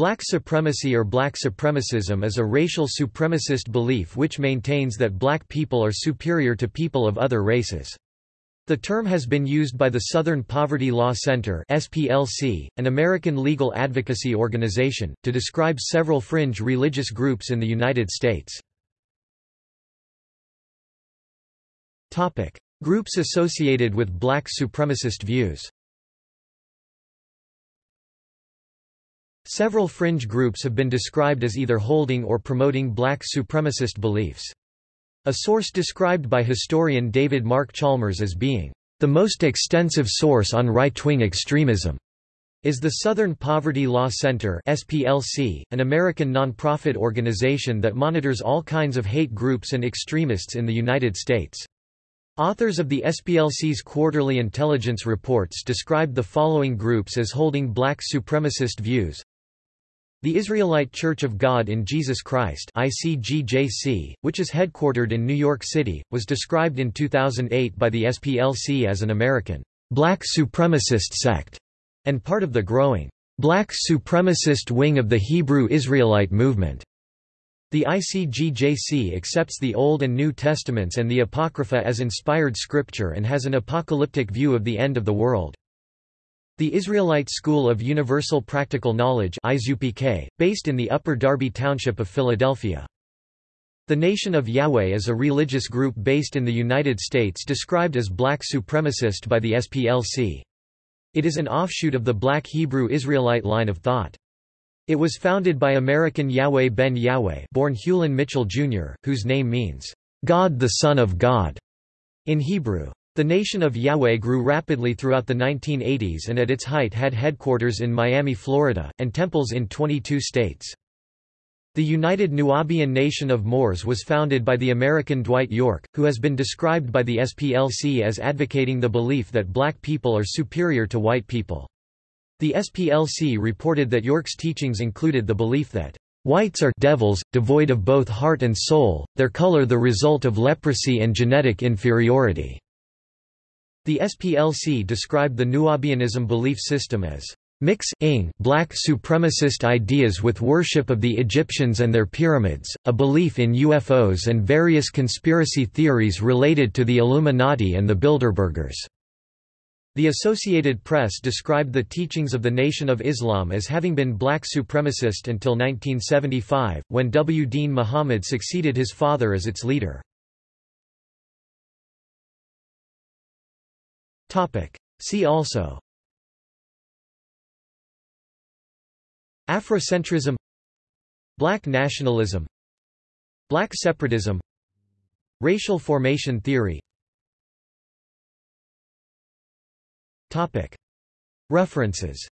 Black supremacy or black supremacism is a racial supremacist belief which maintains that black people are superior to people of other races. The term has been used by the Southern Poverty Law Center SPLC, an American legal advocacy organization, to describe several fringe religious groups in the United States. Groups associated with black supremacist views Several fringe groups have been described as either holding or promoting black supremacist beliefs. A source described by historian David Mark Chalmers as being the most extensive source on right-wing extremism is the Southern Poverty Law Center SPLC, an American nonprofit organization that monitors all kinds of hate groups and extremists in the United States. Authors of the SPLC's quarterly intelligence reports described the following groups as holding black supremacist views the Israelite Church of God in Jesus Christ ICGJC, which is headquartered in New York City, was described in 2008 by the SPLC as an American black supremacist sect and part of the growing black supremacist wing of the Hebrew Israelite movement. The ICGJC accepts the Old and New Testaments and the Apocrypha as inspired scripture and has an apocalyptic view of the end of the world. The Israelite School of Universal Practical Knowledge based in the Upper Darby Township of Philadelphia. The Nation of Yahweh is a religious group based in the United States described as black supremacist by the SPLC. It is an offshoot of the black Hebrew Israelite line of thought. It was founded by American Yahweh ben Yahweh born Hulon Mitchell Jr., whose name means, God the Son of God, in Hebrew. The Nation of Yahweh grew rapidly throughout the 1980s and at its height had headquarters in Miami, Florida, and temples in 22 states. The United Nuwaubian Nation of Moors was founded by the American Dwight York, who has been described by the SPLC as advocating the belief that black people are superior to white people. The SPLC reported that York's teachings included the belief that Whites are devils, devoid of both heart and soul, their color the result of leprosy and genetic inferiority. The SPLC described the Nuwaubianism belief system as mix-ing black supremacist ideas with worship of the Egyptians and their pyramids, a belief in UFOs and various conspiracy theories related to the Illuminati and the Bilderbergers. The Associated Press described the teachings of the Nation of Islam as having been black supremacist until 1975, when W. Deen Mohammed succeeded his father as its leader. Topic. See also. Afrocentrism. Black nationalism. Black separatism. Racial formation theory. Topic. References